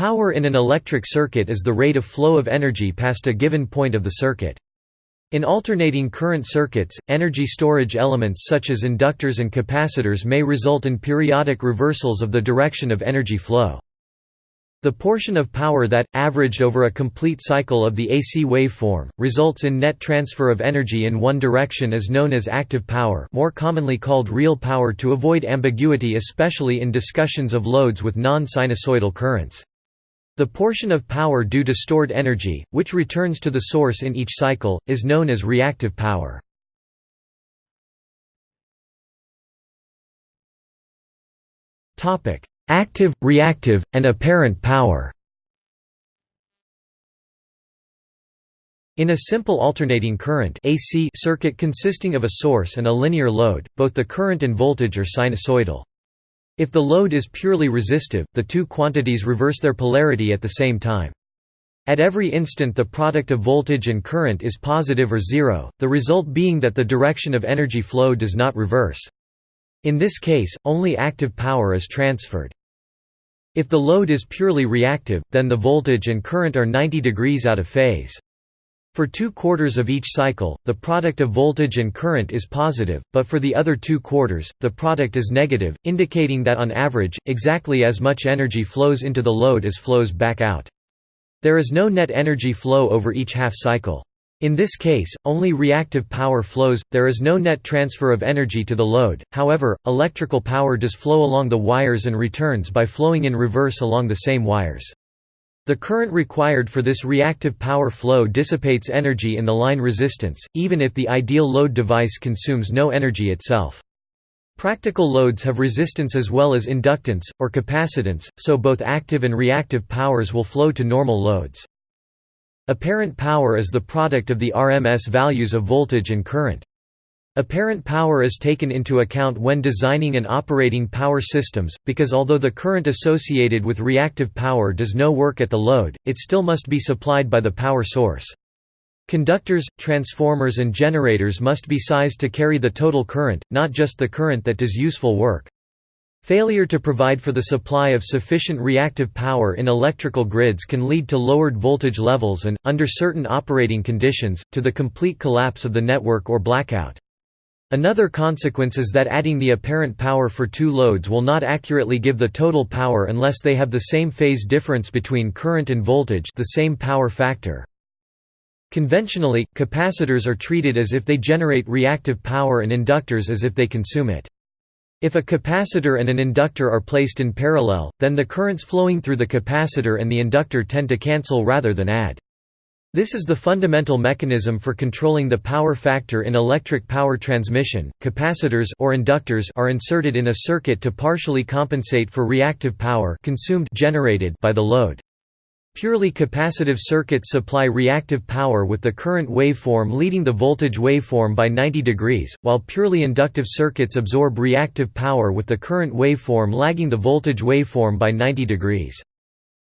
Power in an electric circuit is the rate of flow of energy past a given point of the circuit. In alternating current circuits, energy storage elements such as inductors and capacitors may result in periodic reversals of the direction of energy flow. The portion of power that, averaged over a complete cycle of the AC waveform, results in net transfer of energy in one direction is known as active power more commonly called real power to avoid ambiguity especially in discussions of loads with non-sinusoidal currents. The portion of power due to stored energy, which returns to the source in each cycle, is known as reactive power. Active, reactive, and apparent power In a simple alternating current AC circuit consisting of a source and a linear load, both the current and voltage are sinusoidal. If the load is purely resistive, the two quantities reverse their polarity at the same time. At every instant the product of voltage and current is positive or zero, the result being that the direction of energy flow does not reverse. In this case, only active power is transferred. If the load is purely reactive, then the voltage and current are 90 degrees out of phase. For two quarters of each cycle, the product of voltage and current is positive, but for the other two quarters, the product is negative, indicating that on average, exactly as much energy flows into the load as flows back out. There is no net energy flow over each half cycle. In this case, only reactive power flows, there is no net transfer of energy to the load, however, electrical power does flow along the wires and returns by flowing in reverse along the same wires. The current required for this reactive power flow dissipates energy in the line resistance, even if the ideal load device consumes no energy itself. Practical loads have resistance as well as inductance, or capacitance, so both active and reactive powers will flow to normal loads. Apparent power is the product of the RMS values of voltage and current. Apparent power is taken into account when designing and operating power systems, because although the current associated with reactive power does no work at the load, it still must be supplied by the power source. Conductors, transformers and generators must be sized to carry the total current, not just the current that does useful work. Failure to provide for the supply of sufficient reactive power in electrical grids can lead to lowered voltage levels and, under certain operating conditions, to the complete collapse of the network or blackout. Another consequence is that adding the apparent power for two loads will not accurately give the total power unless they have the same phase difference between current and voltage the same power factor. Conventionally, capacitors are treated as if they generate reactive power and inductors as if they consume it. If a capacitor and an inductor are placed in parallel, then the currents flowing through the capacitor and the inductor tend to cancel rather than add. This is the fundamental mechanism for controlling the power factor in electric power transmission. Capacitors or inductors are inserted in a circuit to partially compensate for reactive power consumed generated by the load. Purely capacitive circuits supply reactive power with the current waveform leading the voltage waveform by 90 degrees, while purely inductive circuits absorb reactive power with the current waveform lagging the voltage waveform by 90 degrees.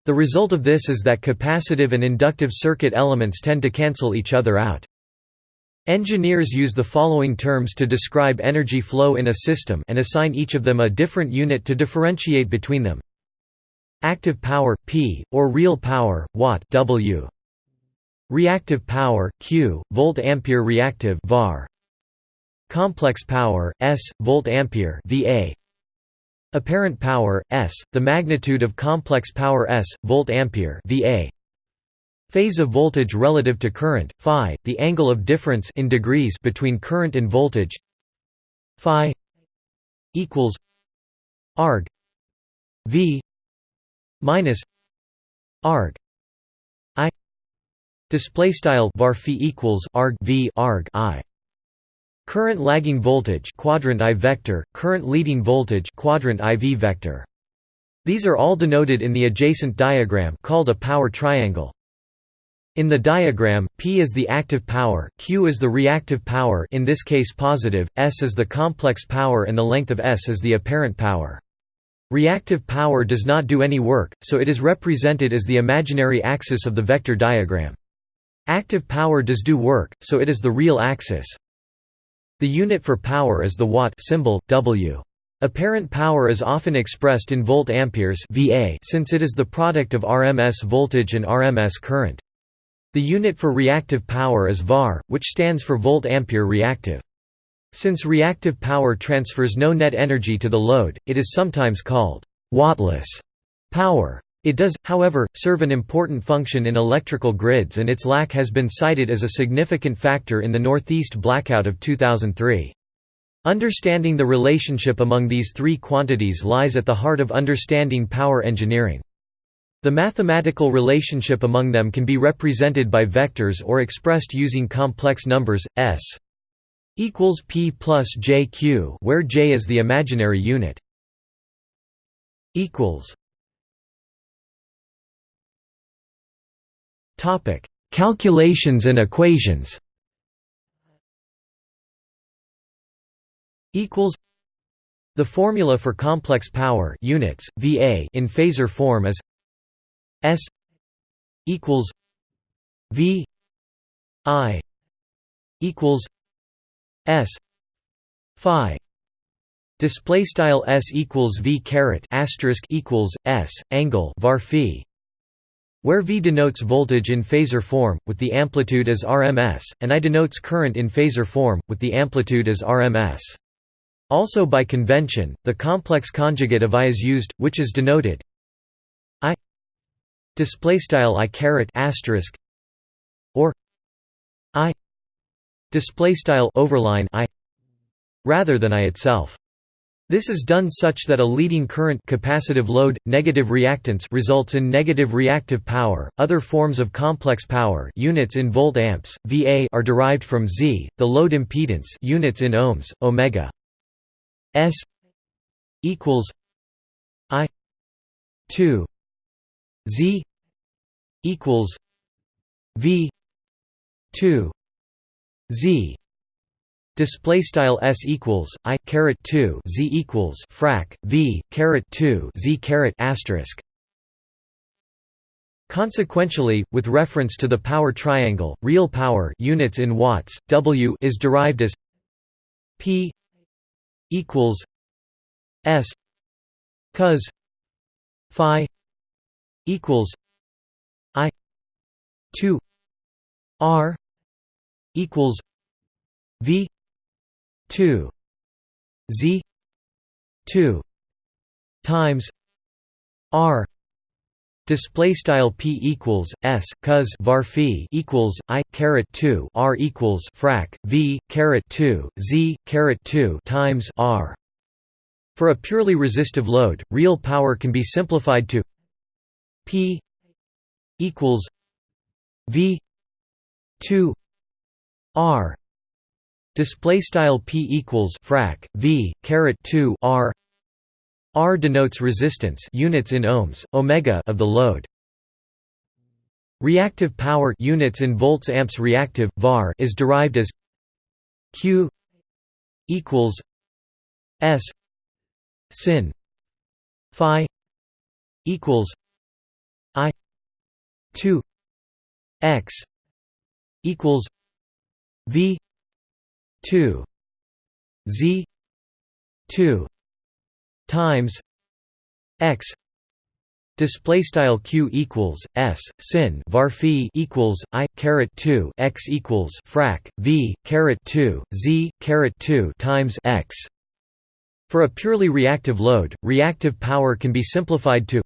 The result of this is that capacitive and inductive circuit elements tend to cancel each other out. Engineers use the following terms to describe energy flow in a system and assign each of them a different unit to differentiate between them. Active power P or real power watt W. Reactive power Q volt ampere reactive var. Complex power S volt ampere VA. Apparent power S the magnitude of complex power S volt ampere VA. Phase of voltage relative to current phi the angle of difference in degrees between current and voltage. Phi equals arg V minus arg i. Display style var equals arg v arg i current lagging voltage quadrant i vector current leading voltage quadrant iv vector these are all denoted in the adjacent diagram called a power triangle in the diagram, P is the active power, Q is the reactive power in this case positive, S is the complex power and the length of S is the apparent power. Reactive power does not do any work, so it is represented as the imaginary axis of the vector diagram. Active power does do work, so it is the real axis. The unit for power is the watt symbol, W. Apparent power is often expressed in volt amperes (VA) since it is the product of RMS voltage and RMS current. The unit for reactive power is var, which stands for volt ampere reactive. Since reactive power transfers no net energy to the load, it is sometimes called wattless power. It does, however, serve an important function in electrical grids and its lack has been cited as a significant factor in the Northeast blackout of 2003. Understanding the relationship among these three quantities lies at the heart of understanding power engineering. The mathematical relationship among them can be represented by vectors or expressed using complex numbers, s equals p plus jq where j is the imaginary unit. equals Topic: Calculations and equations. equals. The formula for complex power units VA in phasor form is S equals V I equals S phi. Display style S equals V caret asterisk equals S angle var phi where V denotes voltage in phasor form, with the amplitude as RMS, and I denotes current in phasor form, with the amplitude as RMS. Also by convention, the complex conjugate of I is used, which is denoted I display style I caret asterisk or I display style overline I rather than I itself. This is done such that a leading current capacitive load negative reactance results in negative reactive power. Other forms of complex power units in volt amps VA are derived from Z, the load impedance units in ohms omega. S equals I two Z equals V two Z display style s equals i caret 2 z equals frac v caret 2 z caret asterisk. Consequentially, with reference to the power triangle, real power units in watts, W is derived as P equals s cos phi equals i 2 r equals v 2 z 2 times r display style p equals s cos var phi equals i caret 2 r equals frac v caret 2 z caret 2 times r. For a purely resistive load real power can be simplified to p equals v 2 r display style p equals frac v caret 2 r R denotes resistance units in ohms, omega of the load. Reactive power units in volts amps reactive var is derived as Q equals S sin phi equals I 2 x equals V 2 Z 2 times x display style q equals s sin var phi equals i caret 2 x equals frac v caret 2 z caret 2 times x. For a purely reactive load reactive power can be simplified to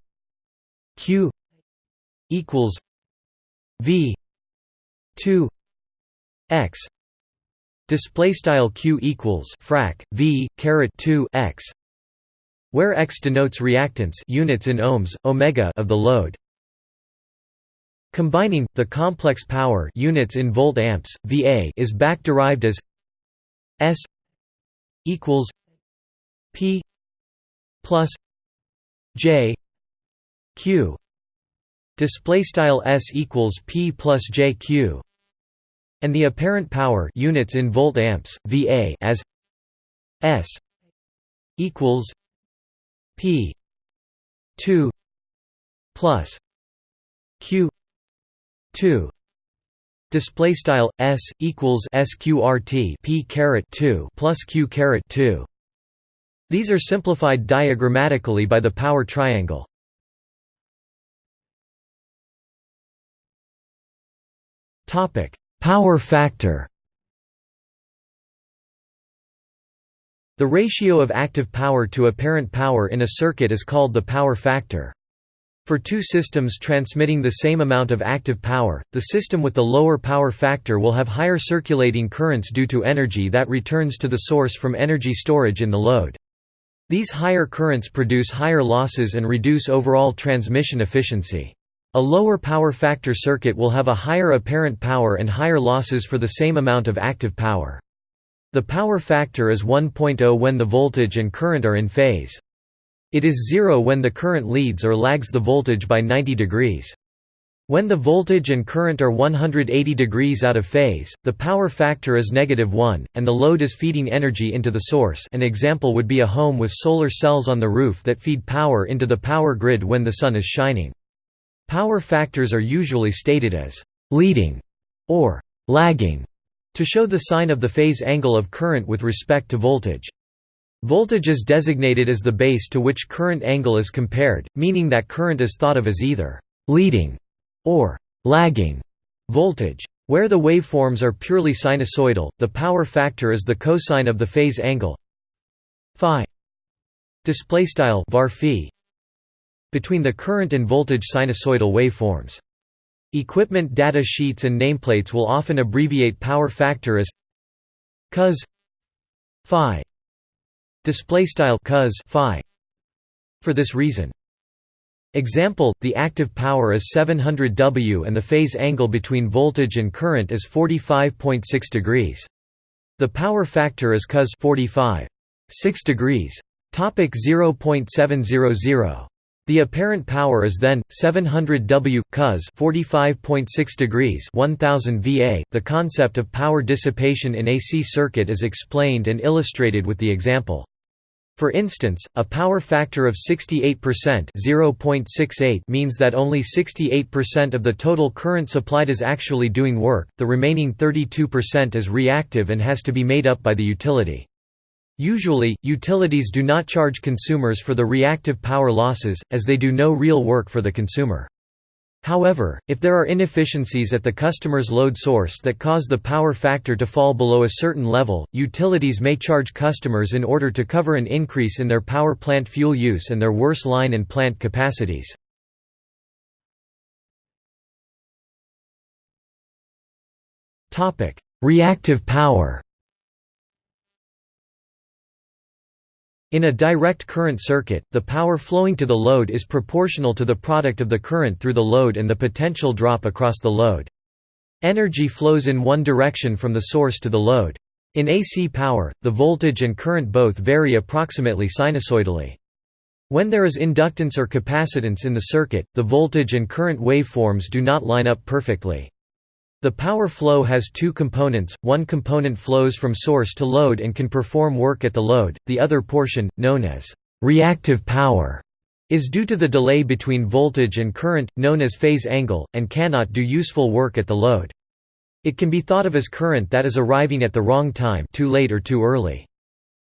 q equals v 2 x display style q equals frac v caret 2 x where x denotes reactance units in ohms, omega of the load. Combining the complex power units in volt amps VA is back derived as S equals P plus J Q display style S equals P plus J Q and the apparent power units in volt amps VA as S equals P two plus Q two. Display style s equals sqrt p caret 2 plus q caret 2 These are simplified diagrammatically by the power triangle. Power factor The ratio of active power to apparent power in a circuit is called the power factor. For two systems transmitting the same amount of active power, the system with the lower power factor will have higher circulating currents due to energy that returns to the source from energy storage in the load. These higher currents produce higher losses and reduce overall transmission efficiency. A lower power factor circuit will have a higher apparent power and higher losses for the same amount of active power. The power factor is 1.0 when the voltage and current are in phase. It is zero when the current leads or lags the voltage by 90 degrees. When the voltage and current are 180 degrees out of phase, the power factor is negative 1, and the load is feeding energy into the source an example would be a home with solar cells on the roof that feed power into the power grid when the sun is shining. Power factors are usually stated as «leading» or «lagging» to show the sign of the phase angle of current with respect to voltage. Voltage is designated as the base to which current angle is compared, meaning that current is thought of as either «leading» or «lagging» voltage. Where the waveforms are purely sinusoidal, the power factor is the cosine of the phase angle phi display style between the current and voltage sinusoidal waveforms. Equipment data sheets and nameplates will often abbreviate power factor as cos phi. Display style cos phi. For this reason. Example the active power is 700 W and the phase angle between voltage and current is 45.6 degrees. The power factor is cos 45 6 degrees. Topic 0.700 the apparent power is then 700 W cos 45.6 degrees 1000 VA. The concept of power dissipation in AC circuit is explained and illustrated with the example. For instance, a power factor of 68% (0.68) means that only 68% of the total current supplied is actually doing work. The remaining 32% is reactive and has to be made up by the utility. Usually, utilities do not charge consumers for the reactive power losses, as they do no real work for the consumer. However, if there are inefficiencies at the customer's load source that cause the power factor to fall below a certain level, utilities may charge customers in order to cover an increase in their power plant fuel use and their worse line and plant capacities. Reactive power In a direct current circuit, the power flowing to the load is proportional to the product of the current through the load and the potential drop across the load. Energy flows in one direction from the source to the load. In AC power, the voltage and current both vary approximately sinusoidally. When there is inductance or capacitance in the circuit, the voltage and current waveforms do not line up perfectly. The power flow has two components, one component flows from source to load and can perform work at the load, the other portion, known as reactive power, is due to the delay between voltage and current, known as phase angle, and cannot do useful work at the load. It can be thought of as current that is arriving at the wrong time too late or too early.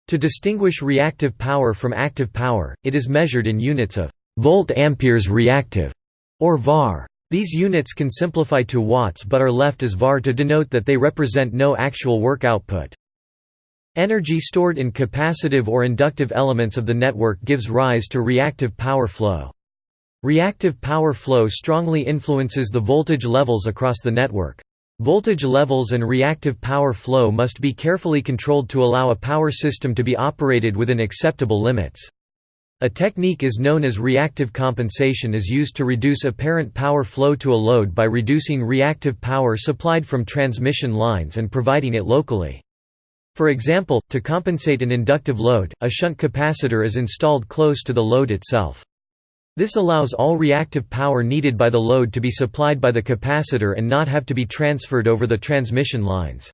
To distinguish reactive power from active power, it is measured in units of volt-amperes reactive, or VAR. These units can simplify to watts but are left as var to denote that they represent no actual work output. Energy stored in capacitive or inductive elements of the network gives rise to reactive power flow. Reactive power flow strongly influences the voltage levels across the network. Voltage levels and reactive power flow must be carefully controlled to allow a power system to be operated within acceptable limits. A technique is known as reactive compensation is used to reduce apparent power flow to a load by reducing reactive power supplied from transmission lines and providing it locally. For example, to compensate an inductive load, a shunt capacitor is installed close to the load itself. This allows all reactive power needed by the load to be supplied by the capacitor and not have to be transferred over the transmission lines.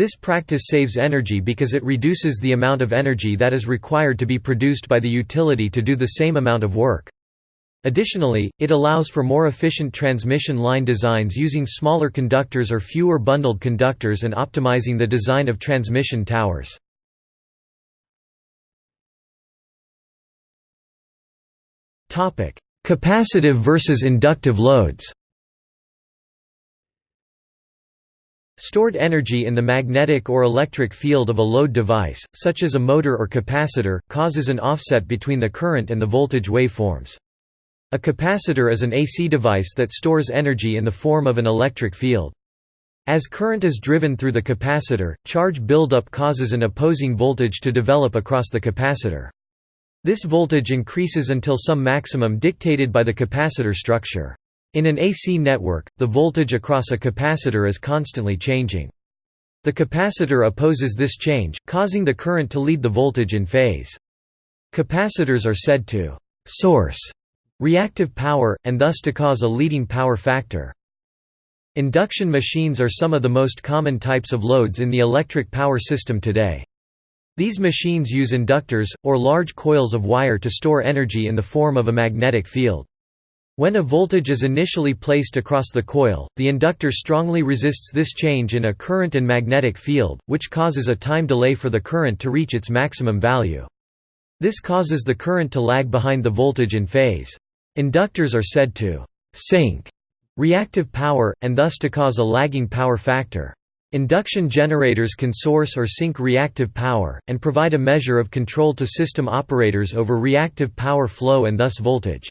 This practice saves energy because it reduces the amount of energy that is required to be produced by the utility to do the same amount of work. Additionally, it allows for more efficient transmission line designs using smaller conductors or fewer bundled conductors and optimizing the design of transmission towers. Capacitive versus inductive loads Stored energy in the magnetic or electric field of a load device, such as a motor or capacitor, causes an offset between the current and the voltage waveforms. A capacitor is an AC device that stores energy in the form of an electric field. As current is driven through the capacitor, charge buildup causes an opposing voltage to develop across the capacitor. This voltage increases until some maximum dictated by the capacitor structure. In an AC network, the voltage across a capacitor is constantly changing. The capacitor opposes this change, causing the current to lead the voltage in phase. Capacitors are said to «source» reactive power, and thus to cause a leading power factor. Induction machines are some of the most common types of loads in the electric power system today. These machines use inductors, or large coils of wire to store energy in the form of a magnetic field. When a voltage is initially placed across the coil, the inductor strongly resists this change in a current and magnetic field, which causes a time delay for the current to reach its maximum value. This causes the current to lag behind the voltage in phase. Inductors are said to «sink» reactive power, and thus to cause a lagging power factor. Induction generators can source or sink reactive power, and provide a measure of control to system operators over reactive power flow and thus voltage.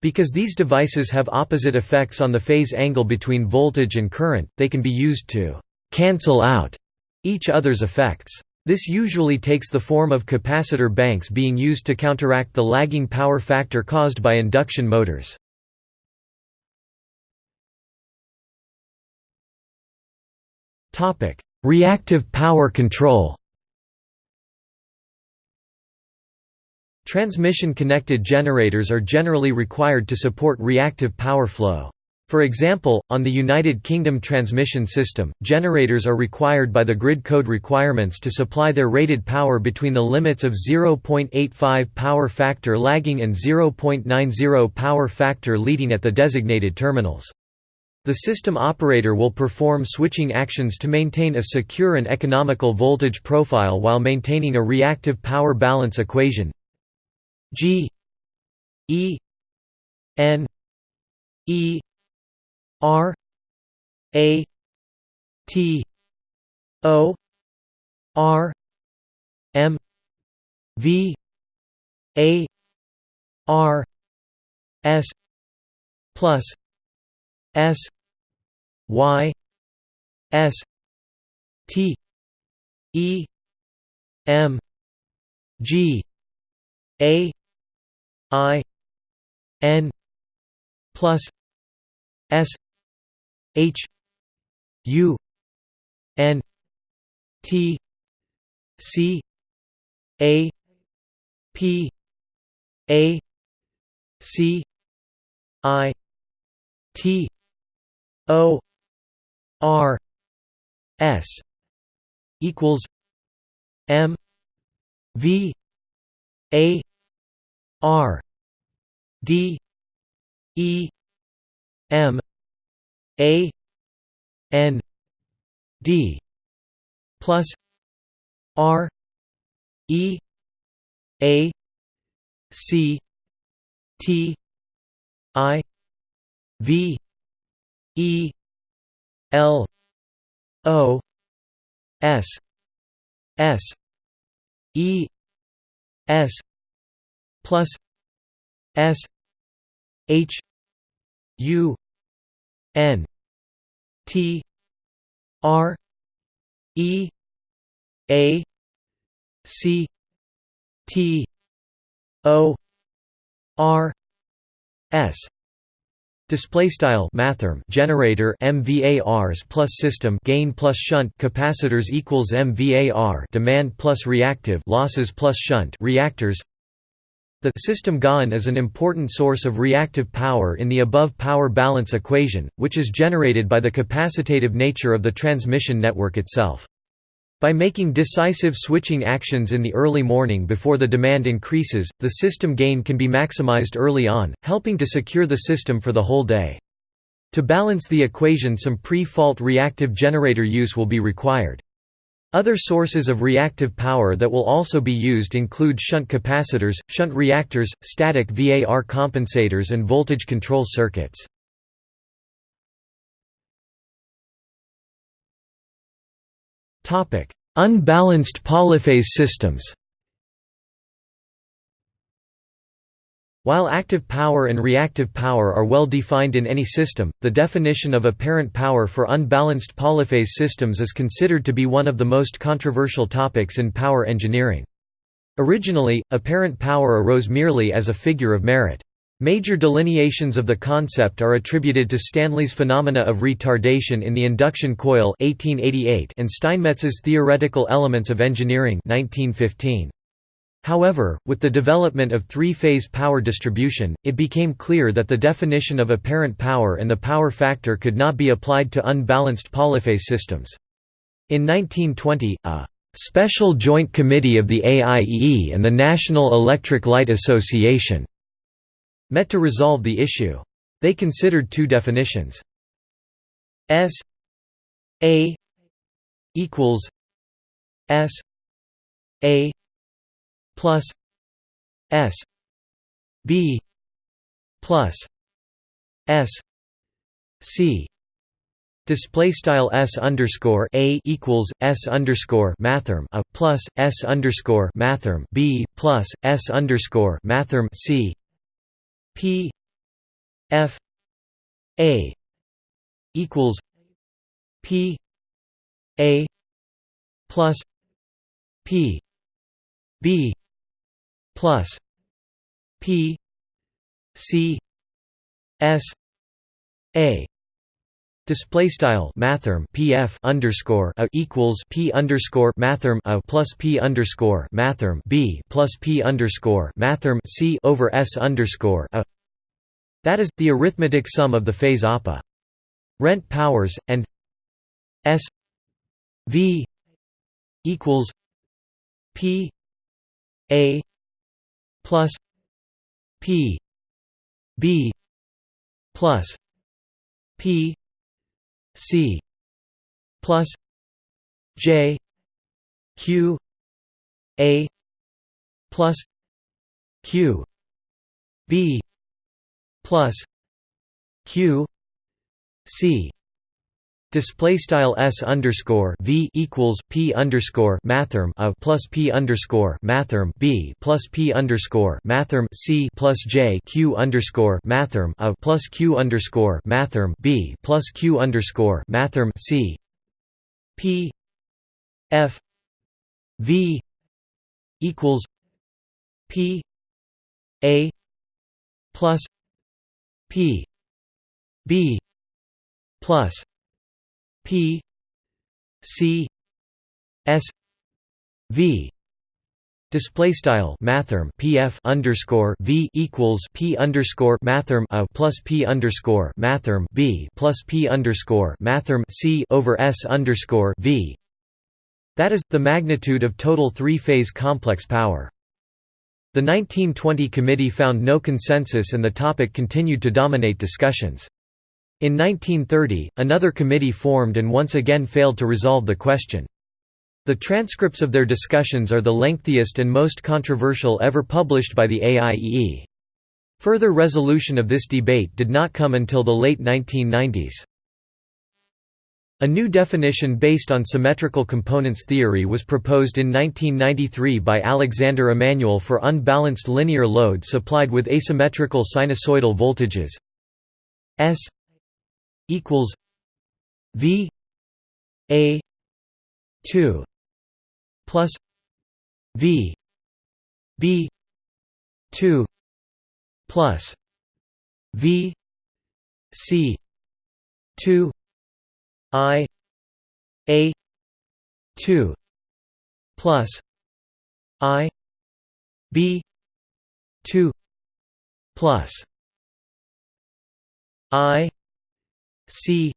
Because these devices have opposite effects on the phase angle between voltage and current, they can be used to «cancel out» each other's effects. This usually takes the form of capacitor banks being used to counteract the lagging power factor caused by induction motors. Reactive power control Transmission-connected generators are generally required to support reactive power flow. For example, on the United Kingdom transmission system, generators are required by the grid code requirements to supply their rated power between the limits of 0.85 power factor lagging and 0.90 power factor leading at the designated terminals. The system operator will perform switching actions to maintain a secure and economical voltage profile while maintaining a reactive power balance equation G E N E R A T O R M V A R S plus S Y S T E M G A I N plus S H U N T C A P A C I T O R S equals M V A R D E M A N D plus R E A C T I V E L O S S E S plus S H U N T R E A C T O R S. Display style mathrm generator MVARs plus system gain plus shunt capacitors equals MVAR demand plus reactive losses plus shunt reactors the system gain is an important source of reactive power in the above power balance equation, which is generated by the capacitative nature of the transmission network itself. By making decisive switching actions in the early morning before the demand increases, the system gain can be maximized early on, helping to secure the system for the whole day. To balance the equation some pre-fault reactive generator use will be required. Other sources of reactive power that will also be used include shunt capacitors, shunt reactors, static VAR compensators and voltage control circuits. Unbalanced polyphase systems While active power and reactive power are well defined in any system, the definition of apparent power for unbalanced polyphase systems is considered to be one of the most controversial topics in power engineering. Originally, apparent power arose merely as a figure of merit. Major delineations of the concept are attributed to Stanley's phenomena of retardation in the induction coil 1888 and Steinmetz's Theoretical Elements of Engineering 1915. However, with the development of three-phase power distribution, it became clear that the definition of apparent power and the power factor could not be applied to unbalanced polyphase systems. In 1920, a "...special joint committee of the AIEE and the National Electric Light Association," met to resolve the issue. They considered two definitions. S A equals S A plus S B plus S C. Display style s underscore a equals s underscore mathrm a plus s underscore mathrm b plus s underscore mathrm c. P F A equals P A plus P B plus P C S A Display style mathrm pf underscore a equals p underscore mathrm a plus p underscore mathrm b plus p underscore mathrm c over s underscore a. That is the arithmetic sum of the phase APA. Rent powers and s v equals p a plus p b plus p C plus J Q A plus Q B plus Q C Display style s underscore v equals p underscore mathrm a plus p underscore mathrm b plus p underscore mathrm c plus j q underscore mathrm a plus q underscore mathrm b plus q underscore mathrm c. P f v equals p a plus p b plus P C S V Display style mathrm PF underscore V equals P underscore mathrm A plus P underscore mathrm B plus P underscore mathrm C over S underscore V That is, the magnitude of total three-phase complex power. The 1920 committee found no consensus and the topic continued to dominate discussions. In 1930, another committee formed and once again failed to resolve the question. The transcripts of their discussions are the lengthiest and most controversial ever published by the AIEE. Further resolution of this debate did not come until the late 1990s. A new definition based on symmetrical components theory was proposed in 1993 by Alexander Emanuel for unbalanced linear load supplied with asymmetrical sinusoidal voltages S equals V A two plus V B two plus V C two I A two plus I B two plus I C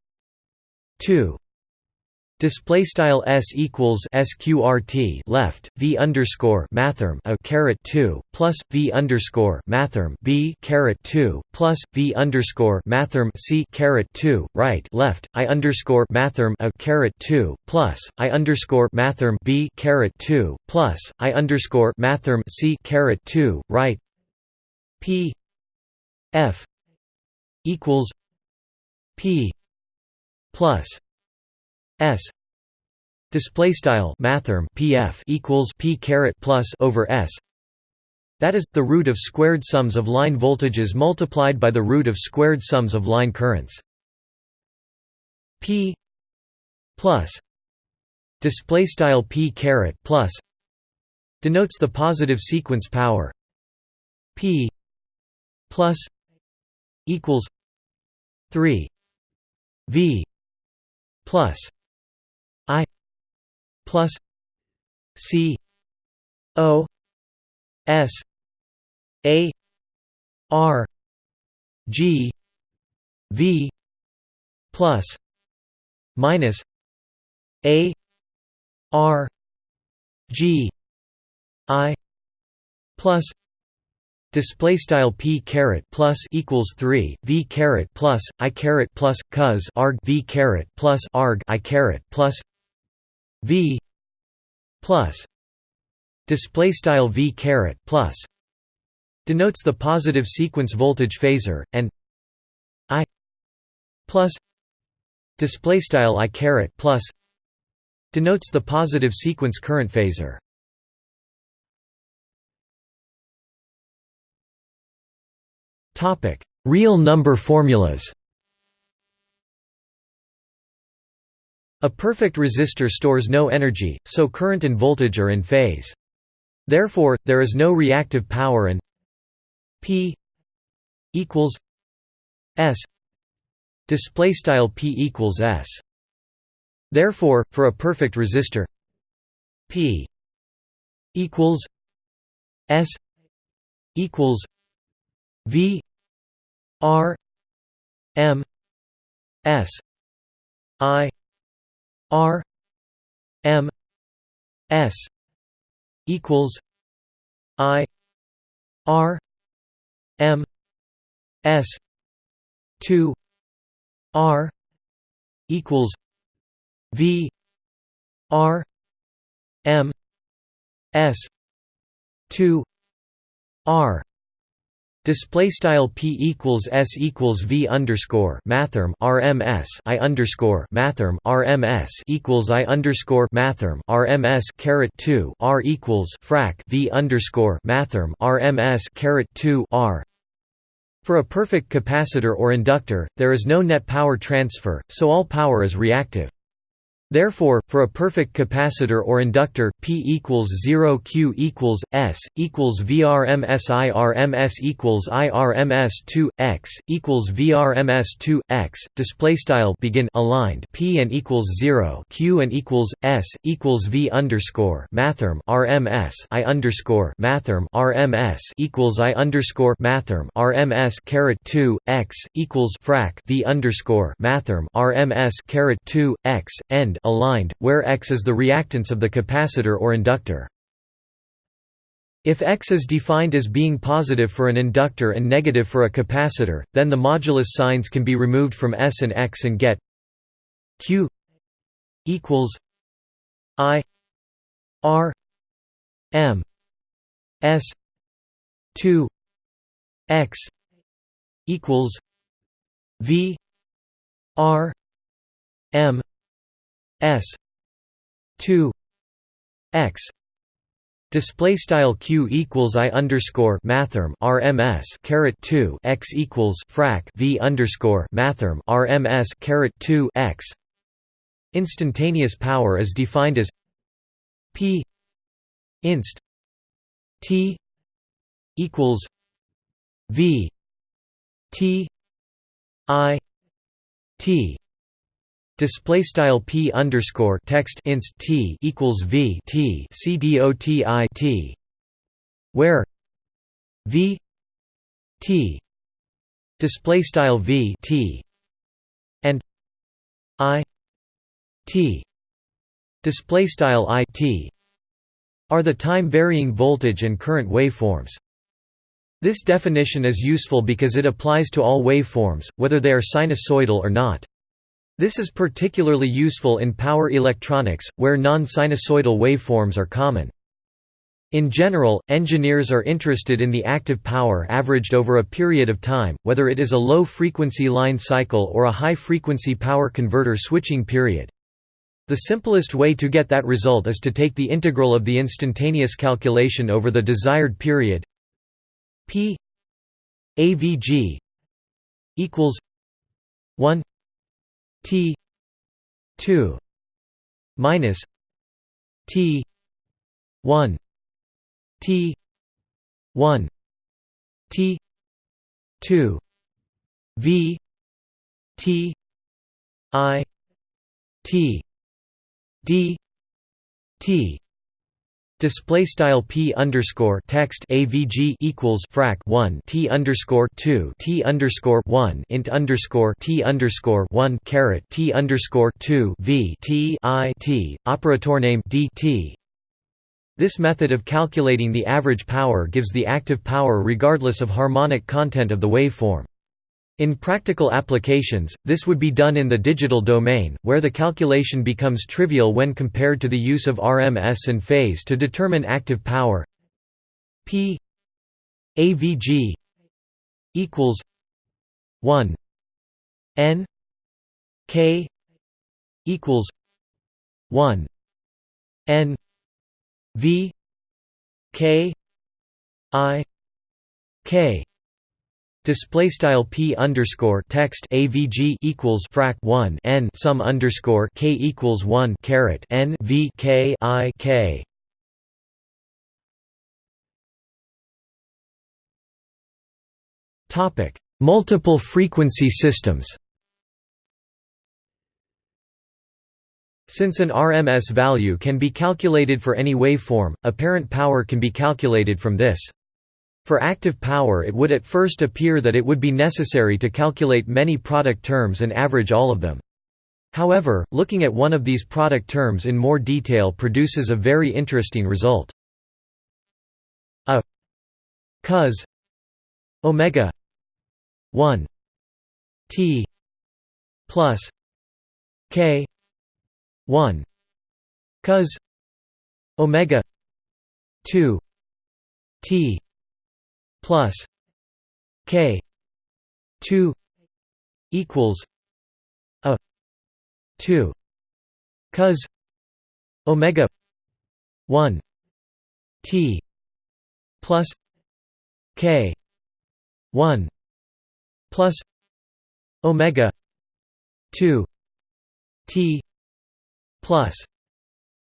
two. Display style s equals sqrt left v underscore mathrm a caret two plus v underscore mathrm b caret two plus v underscore mathrm c caret two right left i underscore mathrm a caret two plus i underscore mathrm b caret two plus i underscore mathrm c caret two right p f equals p plus s display style mathrm pf equals p caret plus over s. That is the root of squared sums of line voltages multiplied by the root of squared sums of line currents. P plus display style p caret plus denotes the positive sequence power. P plus equals 3 v plus i plus c o s a r g v plus minus a r g i plus Display style p caret plus equals three v caret plus i caret plus cos arg v caret plus arg i caret plus v plus display style v caret plus denotes the positive sequence voltage phasor and i plus display style i caret plus denotes the positive sequence current phasor Real number formulas A perfect resistor stores no energy, so current and voltage are in phase. Therefore, there is no reactive power and P equals S display style P equals S. Therefore, for a perfect resistor P equals S equals V R M S I R M S equals I R M S two R equals V R M S two R Display style p equals s equals v underscore mathrm rms i underscore mathrm rms equals i underscore mathrm rms caret two r equals frac v underscore mathrm rms caret two r. For a perfect capacitor or inductor, there is no net power transfer, so all power is reactive. Therefore, for a perfect capacitor or inductor, P equals 0 Q equals S equals VRMS IRMS equals IRMS 2 X equals VRMS 2 X. Display style begin aligned P and equals 0 Q and equals S equals V underscore mathrm RMS I underscore mathrm RMS equals I underscore mathrm RMS caret 2 X equals frac V underscore mathrm RMS caret 2 X end aligned, where X is the reactance of the capacitor or inductor. If X is defined as being positive for an inductor and negative for a capacitor, then the modulus signs can be removed from S and X and get Q equals I R M S two X equals V R M S two X Display style q equals i underscore mathrm RMS caret two x equals frac v underscore mathrm RMS caret two x. Instantaneous power is defined as p inst t equals v t i t Display style p underscore text inst t equals v t c dot i t, where v t display style v t and i t display style i t are the time varying voltage and current waveforms. This definition is useful because it applies to all waveforms, whether they are sinusoidal or not. This is particularly useful in power electronics, where non-sinusoidal waveforms are common. In general, engineers are interested in the active power averaged over a period of time, whether it is a low-frequency line cycle or a high-frequency power converter switching period. The simplest way to get that result is to take the integral of the instantaneous calculation over the desired period P AVG equals 1 T 2 minus T 1 T 1 T 2 V T I T D T Display style p underscore text avg equals frac 1 t underscore 2 t underscore 1 int underscore t underscore 1 caret t underscore 2 v t i t operator name dt. This method of calculating the average power gives the active power regardless of harmonic content of the waveform. In practical applications, this would be done in the digital domain, where the calculation becomes trivial when compared to the use of RMS and phase to determine active power. P AVG equals 1 N K equals 1 N V K I K Display style p underscore text avg equals frac 1 n sum underscore k equals 1 caret n v k i k. Topic: Multiple frequency systems. Since an RMS value can be calculated for any waveform, apparent power can be calculated from this. For active power it would at first appear that it would be necessary to calculate many product terms and average all of them. However, looking at one of these product terms in more detail produces a very interesting result. A cos omega 1 t plus k 1 cos omega 2 t plus k 2 equals a 2 cos omega 1 t plus k 1 plus omega 2 t plus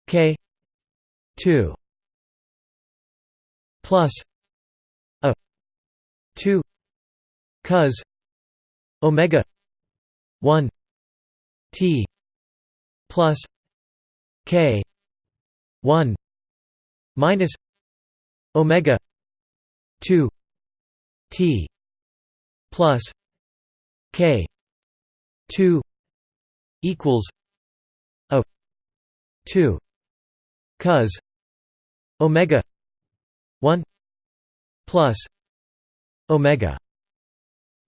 k 2 plus 2 cos omega 1 t plus k 1 minus omega 2 t plus k 2 equals a 2 cos omega 1 plus omega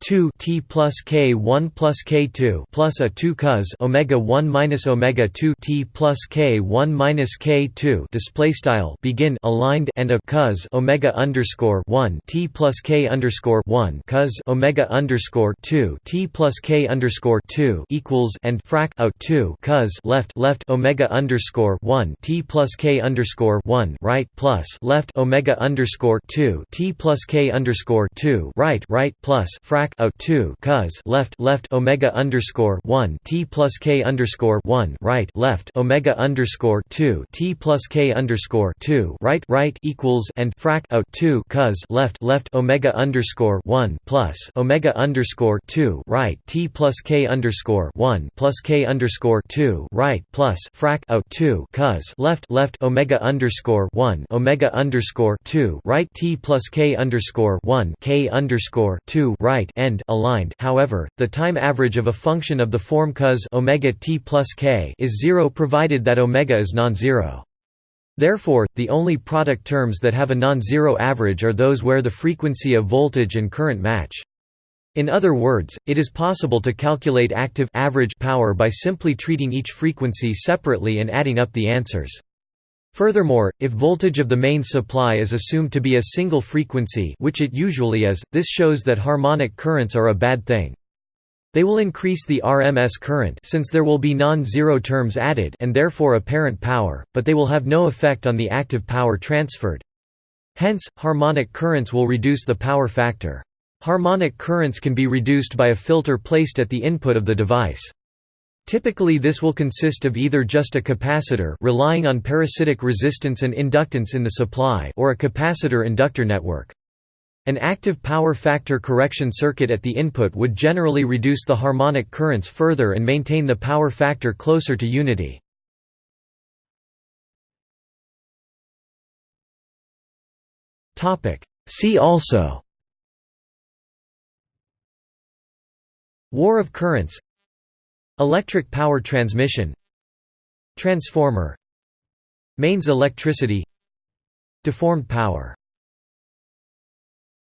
2 t plus k 1 plus k 2 plus a 2 cos omega 1 minus omega 2 t plus k 1 minus k 2 display style begin aligned and a cos omega underscore 1 t plus k underscore 1 cos omega underscore 2 t plus k underscore 2 equals and frac a 2 cos left left omega underscore 1 t plus k underscore 1 right plus left omega underscore 2 t plus k underscore 2 right right plus frac a 2 cos left left omega underscore 1 t plus k underscore 1 right left omega underscore 2 t plus k underscore 2 right right equals and frac a 2 cos left left omega underscore 1 plus omega underscore 2 right t plus k underscore 1 plus k underscore 2 right plus frac a 2 cos left left omega underscore 1 omega underscore 2 right t plus k underscore 1 k underscore 2 right end aligned however, the time average of a function of the form cos omega t plus k is zero provided that omega is non-zero. Therefore, the only product terms that have a non-zero average are those where the frequency of voltage and current match. In other words, it is possible to calculate active average power by simply treating each frequency separately and adding up the answers. Furthermore, if voltage of the main supply is assumed to be a single frequency which it usually is, this shows that harmonic currents are a bad thing. They will increase the RMS current since there will be non-zero terms added and therefore apparent power, but they will have no effect on the active power transferred. Hence, harmonic currents will reduce the power factor. Harmonic currents can be reduced by a filter placed at the input of the device. Typically this will consist of either just a capacitor relying on parasitic resistance and inductance in the supply or a capacitor-inductor network. An active power factor correction circuit at the input would generally reduce the harmonic currents further and maintain the power factor closer to unity. See also War of currents Electric power transmission. Transformer. Mains electricity. Deformed power